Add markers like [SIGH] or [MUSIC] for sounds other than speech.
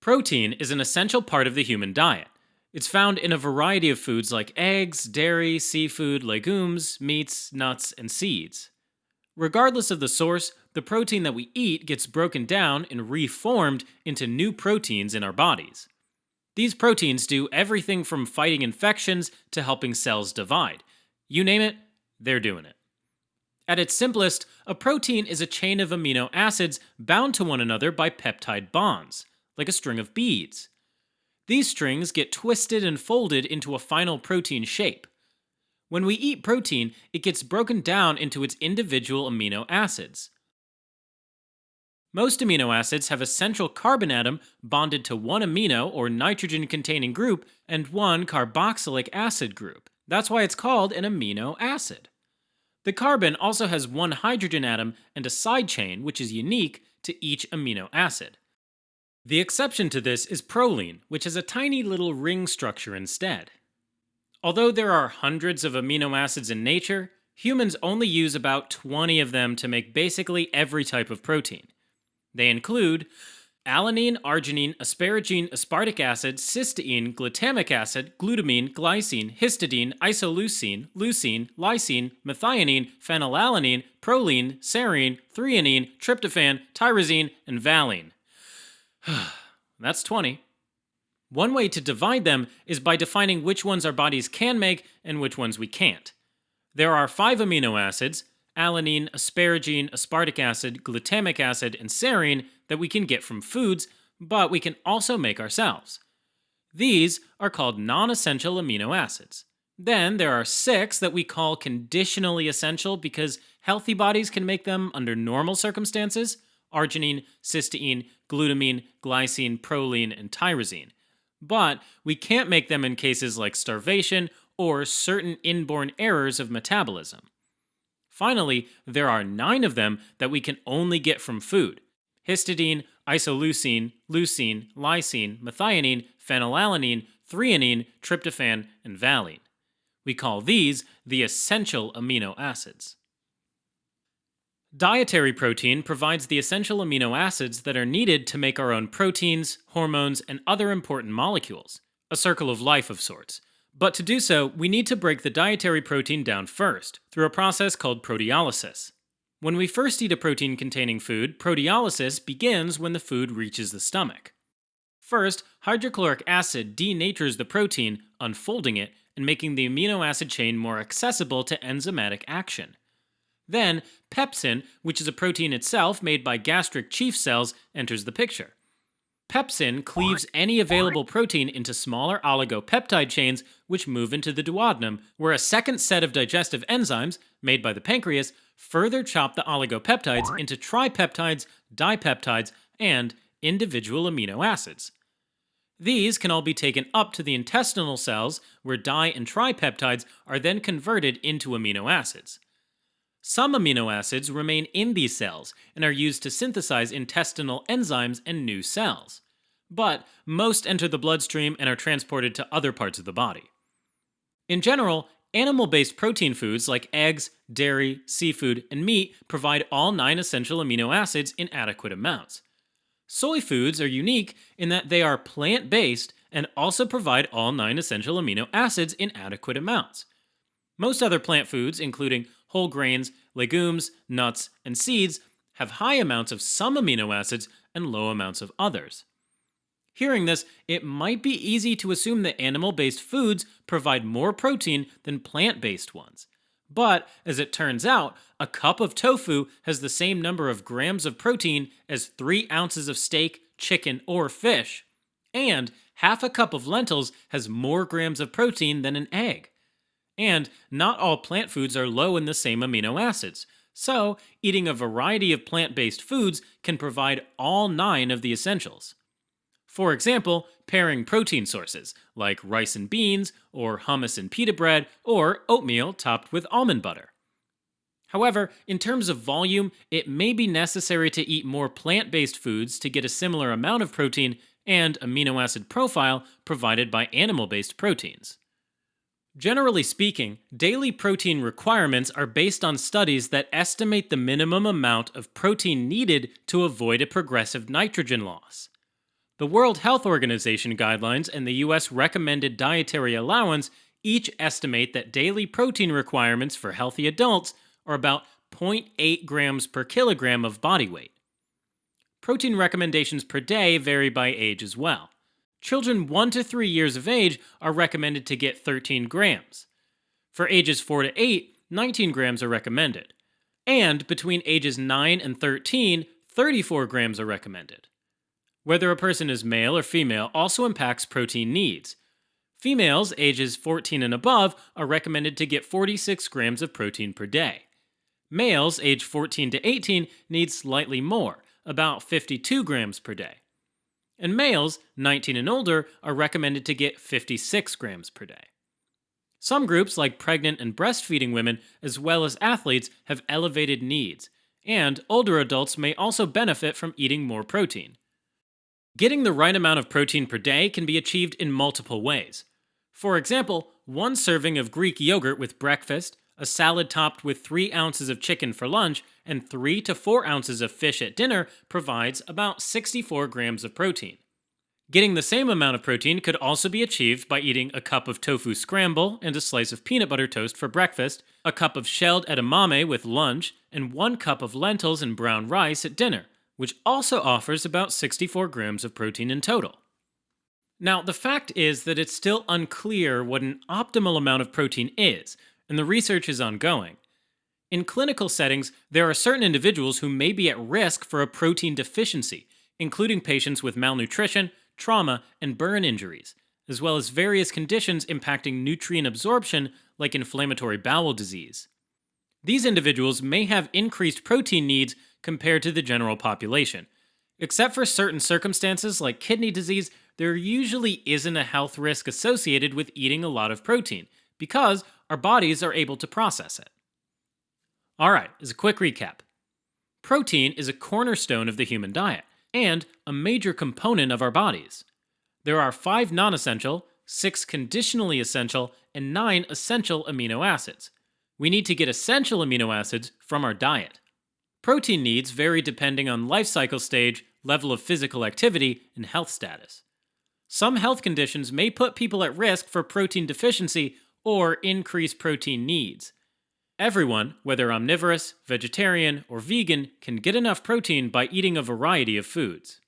Protein is an essential part of the human diet. It's found in a variety of foods like eggs, dairy, seafood, legumes, meats, nuts, and seeds. Regardless of the source, the protein that we eat gets broken down and reformed into new proteins in our bodies. These proteins do everything from fighting infections to helping cells divide. You name it, they're doing it. At its simplest, a protein is a chain of amino acids bound to one another by peptide bonds, like a string of beads. These strings get twisted and folded into a final protein shape. When we eat protein, it gets broken down into its individual amino acids. Most amino acids have a central carbon atom bonded to one amino or nitrogen containing group and one carboxylic acid group. That's why it's called an amino acid. The carbon also has one hydrogen atom and a side chain, which is unique to each amino acid. The exception to this is proline, which has a tiny little ring structure instead. Although there are hundreds of amino acids in nature, humans only use about 20 of them to make basically every type of protein. They include alanine, arginine, asparagine, aspartic acid, cysteine, glutamic acid, glutamine, glycine, histidine, isoleucine, leucine, lysine, methionine, phenylalanine, proline, serine, threonine, tryptophan, tyrosine, and valine. [SIGHS] That's 20. One way to divide them is by defining which ones our bodies can make and which ones we can't. There are five amino acids alanine, asparagine, aspartic acid, glutamic acid, and serine that we can get from foods, but we can also make ourselves. These are called non essential amino acids. Then there are six that we call conditionally essential because healthy bodies can make them under normal circumstances arginine, cysteine, glutamine, glycine, proline, and tyrosine. But we can't make them in cases like starvation or certain inborn errors of metabolism. Finally, there are nine of them that we can only get from food histidine, isoleucine, leucine, lysine, methionine, phenylalanine, threonine, tryptophan, and valine. We call these the essential amino acids. Dietary protein provides the essential amino acids that are needed to make our own proteins, hormones, and other important molecules, a circle of life of sorts. But to do so, we need to break the dietary protein down first, through a process called proteolysis. When we first eat a protein containing food, proteolysis begins when the food reaches the stomach. First, hydrochloric acid denatures the protein, unfolding it and making the amino acid chain more accessible to enzymatic action. Then, pepsin, which is a protein itself made by gastric chief cells, enters the picture. Pepsin cleaves any available protein into smaller oligopeptide chains, which move into the duodenum, where a second set of digestive enzymes, made by the pancreas, further chop the oligopeptides into tripeptides, dipeptides, and individual amino acids. These can all be taken up to the intestinal cells, where di and tripeptides are then converted into amino acids. Some amino acids remain in these cells and are used to synthesize intestinal enzymes and new cells. But most enter the bloodstream and are transported to other parts of the body. In general, animal based protein foods like eggs, dairy, seafood, and meat provide all nine essential amino acids in adequate amounts. Soy foods are unique in that they are plant based and also provide all nine essential amino acids in adequate amounts. Most other plant foods, including whole grains, legumes, nuts, and seeds have high amounts of some amino acids and low amounts of others. Hearing this, it might be easy to assume that animal based foods provide more protein than plant based ones. But, as it turns out, a cup of tofu has the same number of grams of protein as 3 ounces of steak, chicken, or fish. And half a cup of lentils has more grams of protein than an egg. And not all plant foods are low in the same amino acids, so eating a variety of plant based foods can provide all nine of the essentials. For example, pairing protein sources, like rice and beans, or hummus and pita bread, or oatmeal topped with almond butter. However, in terms of volume, it may be necessary to eat more plant based foods to get a similar amount of protein and amino acid profile provided by animal based proteins. Generally speaking, daily protein requirements are based on studies that estimate the minimum amount of protein needed to avoid a progressive nitrogen loss. The World Health Organization guidelines and the US recommended dietary allowance each estimate that daily protein requirements for healthy adults are about 0.8 grams per kilogram of body weight. Protein recommendations per day vary by age as well. Children 1 to 3 years of age are recommended to get 13 grams. For ages 4 to 8, 19 grams are recommended. And between ages 9 and 13, 34 grams are recommended. Whether a person is male or female also impacts protein needs. Females ages 14 and above are recommended to get 46 grams of protein per day. Males age 14 to 18 need slightly more, about 52 grams per day. And males 19 and older are recommended to get 56 grams per day. Some groups, like pregnant and breastfeeding women, as well as athletes, have elevated needs, and older adults may also benefit from eating more protein. Getting the right amount of protein per day can be achieved in multiple ways. For example, one serving of Greek yogurt with breakfast, a salad topped with 3 ounces of chicken for lunch, and 3 to 4 ounces of fish at dinner provides about 64 grams of protein. Getting the same amount of protein could also be achieved by eating a cup of tofu scramble and a slice of peanut butter toast for breakfast, a cup of shelled edamame with lunch, and one cup of lentils and brown rice at dinner, which also offers about 64 grams of protein in total. Now, the fact is that it's still unclear what an optimal amount of protein is, and the research is ongoing. In clinical settings, there are certain individuals who may be at risk for a protein deficiency, including patients with malnutrition, trauma, and burn injuries, as well as various conditions impacting nutrient absorption like inflammatory bowel disease. These individuals may have increased protein needs compared to the general population. Except for certain circumstances like kidney disease, there usually isn't a health risk associated with eating a lot of protein, because our bodies are able to process it. Alright, as a quick recap protein is a cornerstone of the human diet and a major component of our bodies. There are five non essential, six conditionally essential, and nine essential amino acids. We need to get essential amino acids from our diet. Protein needs vary depending on life cycle stage, level of physical activity, and health status. Some health conditions may put people at risk for protein deficiency or increase protein needs. Everyone, whether omnivorous, vegetarian, or vegan, can get enough protein by eating a variety of foods.